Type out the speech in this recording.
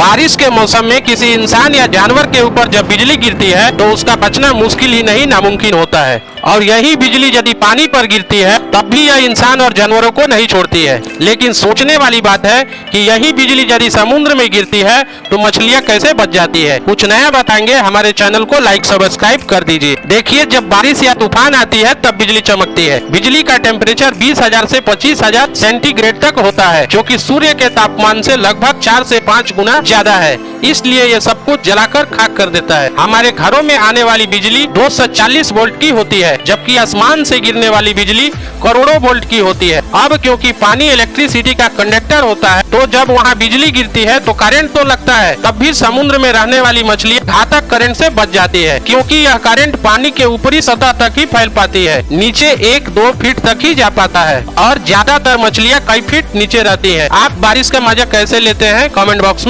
बारिश के मौसम में किसी इंसान या जानवर के ऊपर जब बिजली गिरती है तो उसका बचना मुश्किल ही नहीं, नामुमकिन होता है। और यही बिजली यदि पानी पर गिरती है, तब भी यह इंसान और जानवरों को नहीं छोड़ती है। लेकिन सोचने वाली बात है कि यही बिजली यदि समुद्र में गिरती है तो मछलियाँ कैसे बच जाती है? कुछ नया बताएँगे, हमारे चैनल को लाइक, सब्सक्राइब कर दीजिए। देखिए, जब बारिश या तूफ़ान आती है, तब बिजली चमकती है। बिजली का टेम्परेचर बीस हज़ार ऐसी पच्चीस हज़ार सेंटीग्रेड तक होता है, जो की सूर्य के तापमान ऐसी लगभग चार ऐसी पाँच गुना ज़्यादा है। इसलिए ये सब कुछ जलाकर खाक कर देता है। हमारे घरों में आने वाली बिजली 240 वोल्ट की होती है, जबकि आसमान से गिरने वाली बिजली करोड़ों वोल्ट की होती है। अब क्योंकि पानी इलेक्ट्रिसिटी का कंडक्टर होता है तो जब वहाँ बिजली गिरती है तो करंट तो लगता है। तब भी समुद्र में रहने वाली मछली घातक करंट से बच जाती है, क्योंकि यह करंट पानी के ऊपरी सतह तक ही फैल पाती है, नीचे एक दो फीट तक ही जा पाता है, और ज़्यादातर मछलियाँ कई फीट नीचे रहती है। आप बारिश का मज़ा कैसे लेते हैं? कमेंट बॉक्स में